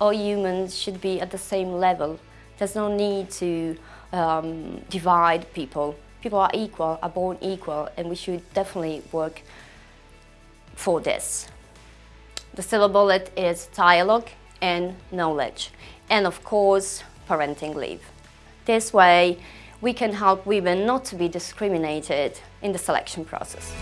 all humans should be at the same level. There's no need to um, divide people. People are equal, are born equal, and we should definitely work for this. The silver bullet is dialogue and knowledge, and of course, parenting leave. This way, we can help women not to be discriminated in the selection process.